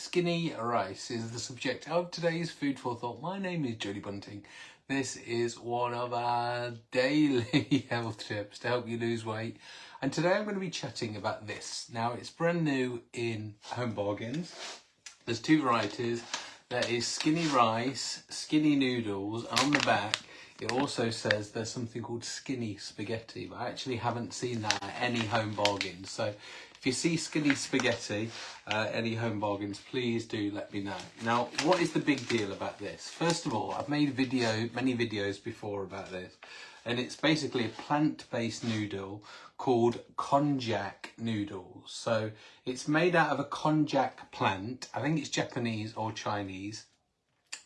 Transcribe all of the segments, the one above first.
Skinny rice is the subject of today's Food for Thought. My name is Jodie Bunting. This is one of our daily health tips to help you lose weight. And today I'm going to be chatting about this. Now it's brand new in Home Bargains. There's two varieties. There is skinny rice, skinny noodles, on the back it also says there's something called skinny spaghetti, but I actually haven't seen that at any home bargains. So if you see skinny spaghetti, uh, any home bargains, please do let me know. Now, what is the big deal about this? First of all, I've made video, many videos before about this, and it's basically a plant-based noodle called konjac noodles. So it's made out of a konjac plant. I think it's Japanese or Chinese.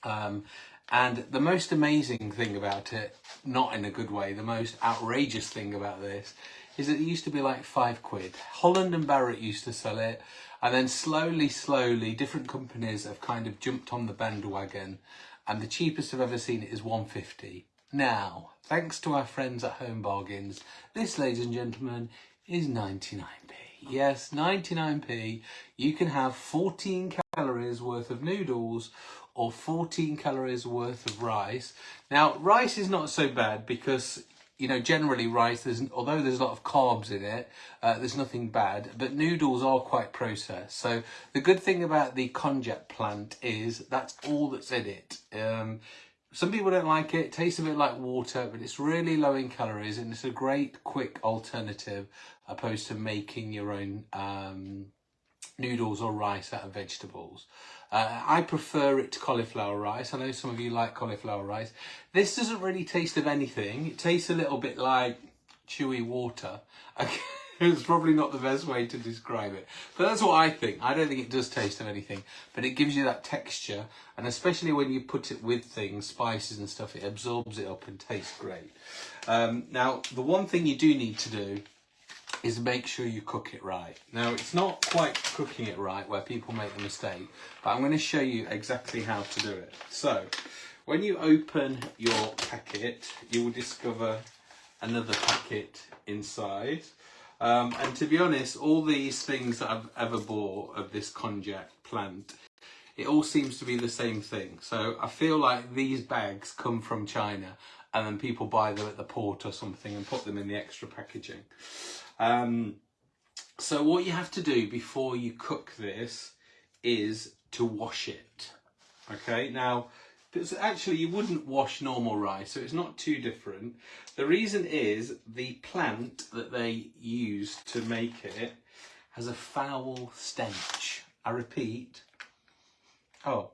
Um, and the most amazing thing about it, not in a good way, the most outrageous thing about this is that it used to be like five quid. Holland and Barrett used to sell it. And then slowly, slowly, different companies have kind of jumped on the bandwagon. And the cheapest I've ever seen it is 150. Now, thanks to our friends at Home Bargains, this, ladies and gentlemen, is 99p. Yes, 99p. You can have 14 calories worth of noodles or 14 calories worth of rice. Now, rice is not so bad because, you know, generally rice, there's, although there's a lot of carbs in it, uh, there's nothing bad, but noodles are quite processed. So the good thing about the konjac plant is that's all that's in it. Um, some people don't like it, it tastes a bit like water, but it's really low in calories and it's a great quick alternative opposed to making your own um, noodles or rice out of vegetables. Uh, I prefer it to cauliflower rice. I know some of you like cauliflower rice. This doesn't really taste of anything. It tastes a little bit like chewy water. it's probably not the best way to describe it. But that's what I think. I don't think it does taste of anything. But it gives you that texture. And especially when you put it with things, spices and stuff, it absorbs it up and tastes great. Um, now, the one thing you do need to do is make sure you cook it right. Now it's not quite cooking it right where people make the mistake, but I'm going to show you exactly how to do it. So when you open your packet, you will discover another packet inside. Um, and to be honest, all these things that I've ever bought of this konjac plant, it all seems to be the same thing. So I feel like these bags come from China and then people buy them at the port or something and put them in the extra packaging. Um, so what you have to do before you cook this is to wash it. Okay, now actually you wouldn't wash normal rice, so it's not too different. The reason is the plant that they use to make it has a foul stench. I repeat, oh,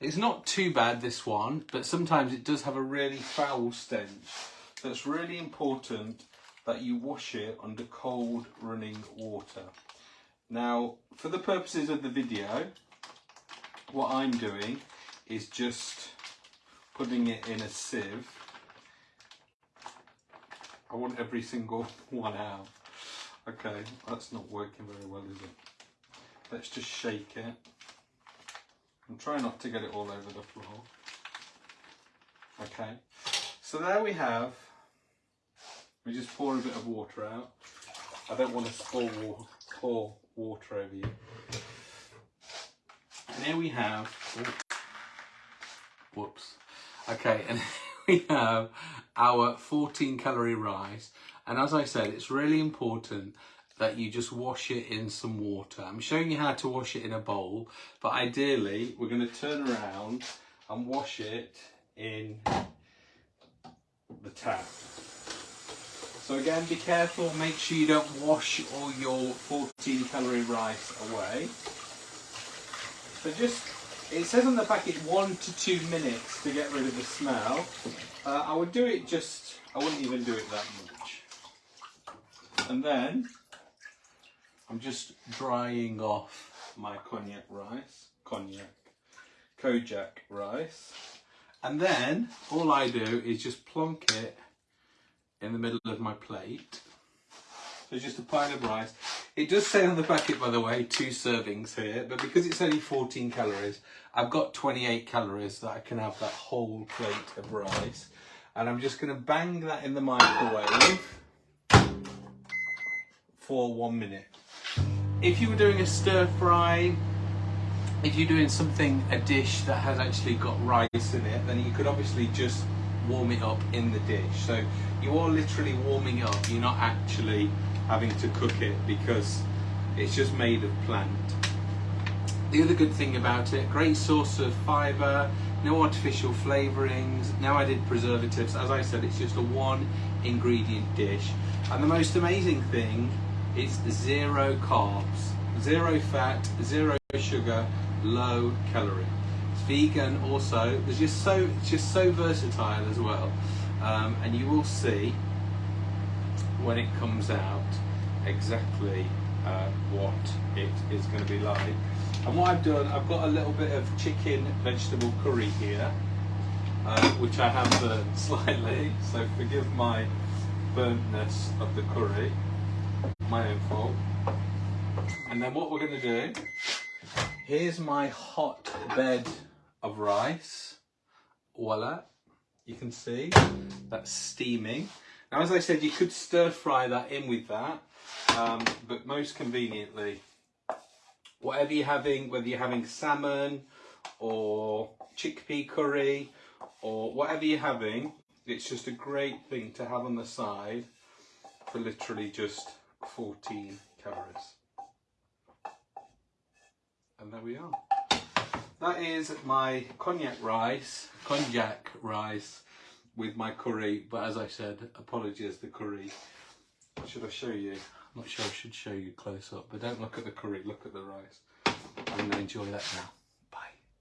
it's not too bad this one, but sometimes it does have a really foul stench. So it's really important that you wash it under cold running water. Now, for the purposes of the video, what I'm doing is just putting it in a sieve. I want every single one out. Okay, that's not working very well, is it? Let's just shake it. And try not to get it all over the floor. Okay, so there we have we just pour a bit of water out. I don't want to pour, pour water over you. And here we have, oh, whoops. Okay, and we have our 14 calorie rice. And as I said, it's really important that you just wash it in some water. I'm showing you how to wash it in a bowl, but ideally we're going to turn around and wash it in the tap. So again, be careful, make sure you don't wash all your 14 calorie rice away. So just, it says on the packet one to two minutes to get rid of the smell. Uh, I would do it just, I wouldn't even do it that much. And then, I'm just drying off my cognac rice, cognac, kojak rice. And then, all I do is just plonk it in the middle of my plate. So just a pile of rice. It does say on the packet, by the way, two servings here, but because it's only 14 calories, I've got 28 calories that I can have that whole plate of rice. And I'm just going to bang that in the microwave for one minute. If you were doing a stir fry, if you're doing something, a dish that has actually got rice in it, then you could obviously just warm it up in the dish. So you are literally warming it up, you're not actually having to cook it because it's just made of plant. The other good thing about it, great source of fibre, no artificial flavourings, no added preservatives. As I said, it's just a one ingredient dish. And the most amazing thing is zero carbs, zero fat, zero sugar, low calorie. It's vegan also. It's just so it's just so versatile as well. Um, and you will see when it comes out exactly uh, what it is going to be like. And what I've done, I've got a little bit of chicken vegetable curry here, uh, which I have burnt slightly, so forgive my burntness of the curry, my own fault. And then what we're going to do, here's my hot bed of rice. Voila, you can see that's steaming. Now, as I said, you could stir fry that in with that, um, but most conveniently, whatever you're having, whether you're having salmon or chickpea curry or whatever you're having, it's just a great thing to have on the side for literally just 14 calories. And there we are. That is my cognac rice, konjac rice with my curry, but as I said, apologies the curry. Should I show you? I'm not sure I should show you close up, but don't look at the curry, look at the rice. I'm going to enjoy that now.